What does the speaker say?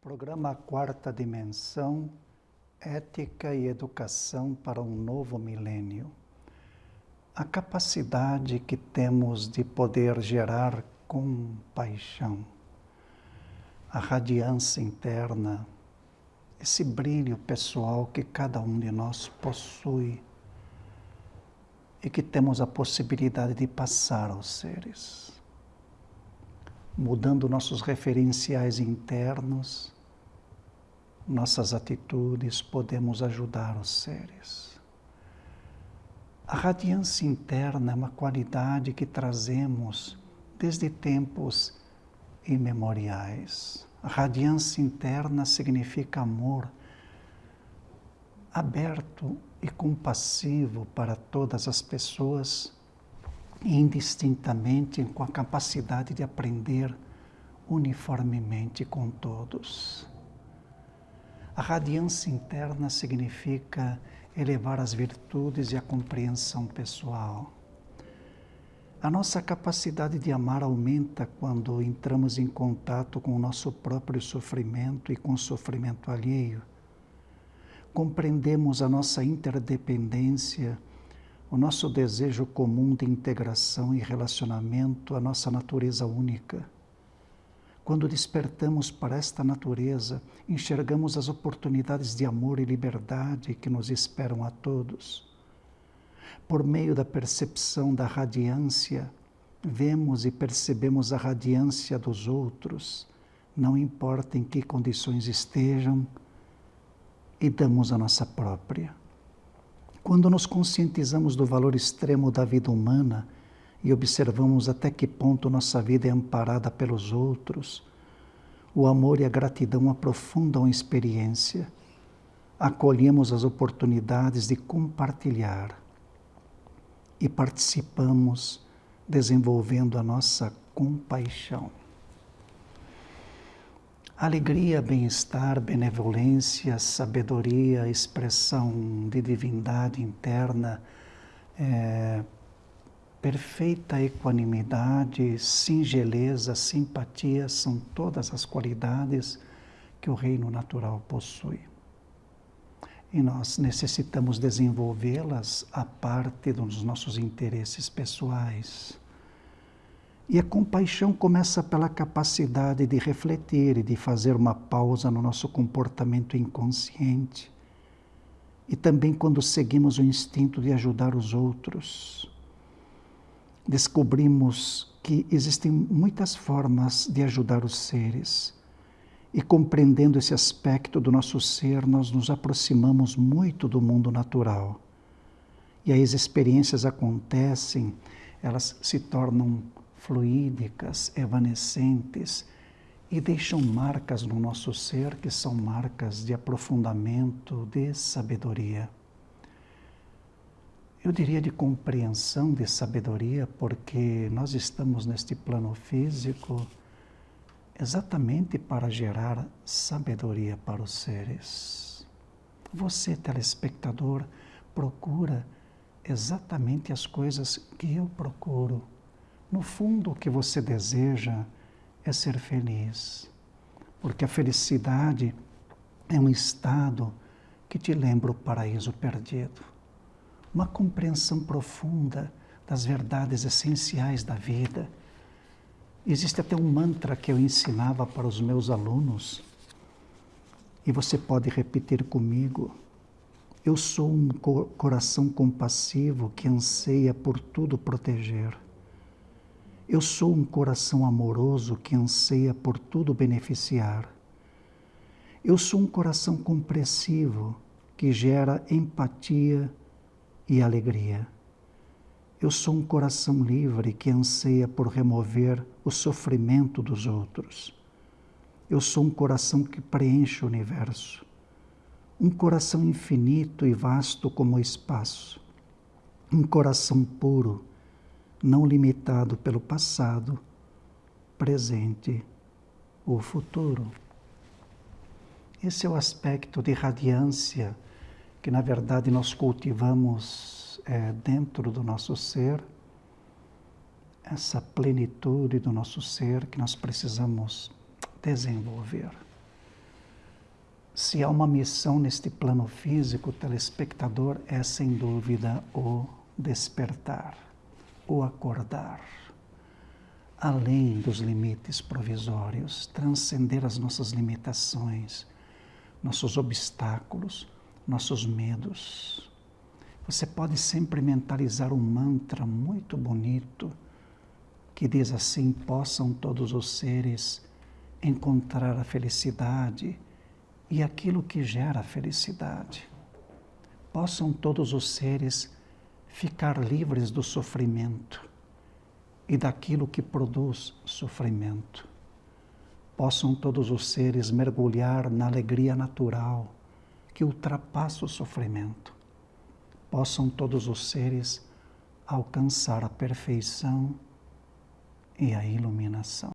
Programa Quarta Dimensão Ética e Educação para um Novo Milênio. A capacidade que temos de poder gerar compaixão, a radiância interna, esse brilho pessoal que cada um de nós possui e que temos a possibilidade de passar aos seres mudando nossos referenciais internos, nossas atitudes, podemos ajudar os seres. A radiância interna é uma qualidade que trazemos desde tempos imemoriais. A radiância interna significa amor aberto e compassivo para todas as pessoas indistintamente com a capacidade de aprender uniformemente com todos. A radiância interna significa elevar as virtudes e a compreensão pessoal. A nossa capacidade de amar aumenta quando entramos em contato com o nosso próprio sofrimento e com o sofrimento alheio. Compreendemos a nossa interdependência o nosso desejo comum de integração e relacionamento, a nossa natureza única. Quando despertamos para esta natureza, enxergamos as oportunidades de amor e liberdade que nos esperam a todos. Por meio da percepção da radiância, vemos e percebemos a radiância dos outros, não importa em que condições estejam, e damos a nossa própria. Quando nos conscientizamos do valor extremo da vida humana e observamos até que ponto nossa vida é amparada pelos outros, o amor e a gratidão aprofundam a experiência, acolhemos as oportunidades de compartilhar e participamos desenvolvendo a nossa compaixão. Alegria, bem-estar, benevolência, sabedoria, expressão de divindade interna, é, perfeita equanimidade, singeleza, simpatia são todas as qualidades que o reino natural possui. E nós necessitamos desenvolvê-las a parte dos nossos interesses pessoais e a compaixão começa pela capacidade de refletir e de fazer uma pausa no nosso comportamento inconsciente. E também quando seguimos o instinto de ajudar os outros. Descobrimos que existem muitas formas de ajudar os seres. E compreendendo esse aspecto do nosso ser, nós nos aproximamos muito do mundo natural. E aí as experiências acontecem, elas se tornam fluídicas, evanescentes e deixam marcas no nosso ser que são marcas de aprofundamento, de sabedoria. Eu diria de compreensão, de sabedoria, porque nós estamos neste plano físico exatamente para gerar sabedoria para os seres. Você, telespectador, procura exatamente as coisas que eu procuro no fundo, o que você deseja é ser feliz, porque a felicidade é um estado que te lembra o paraíso perdido. Uma compreensão profunda das verdades essenciais da vida. Existe até um mantra que eu ensinava para os meus alunos, e você pode repetir comigo. Eu sou um coração compassivo que anseia por tudo proteger. Eu sou um coração amoroso que anseia por tudo beneficiar. Eu sou um coração compreensivo que gera empatia e alegria. Eu sou um coração livre que anseia por remover o sofrimento dos outros. Eu sou um coração que preenche o universo. Um coração infinito e vasto como o espaço. Um coração puro não limitado pelo passado, presente ou futuro. Esse é o aspecto de radiância que, na verdade, nós cultivamos é, dentro do nosso ser, essa plenitude do nosso ser que nós precisamos desenvolver. Se há uma missão neste plano físico, telespectador, é sem dúvida o despertar, o acordar. Além dos limites provisórios, transcender as nossas limitações, nossos obstáculos, nossos medos. Você pode sempre mentalizar um mantra muito bonito que diz assim: possam todos os seres encontrar a felicidade e aquilo que gera felicidade. Possam todos os seres ficar livres do sofrimento e daquilo que produz sofrimento. Possam todos os seres mergulhar na alegria natural que ultrapassa o sofrimento. Possam todos os seres alcançar a perfeição e a iluminação.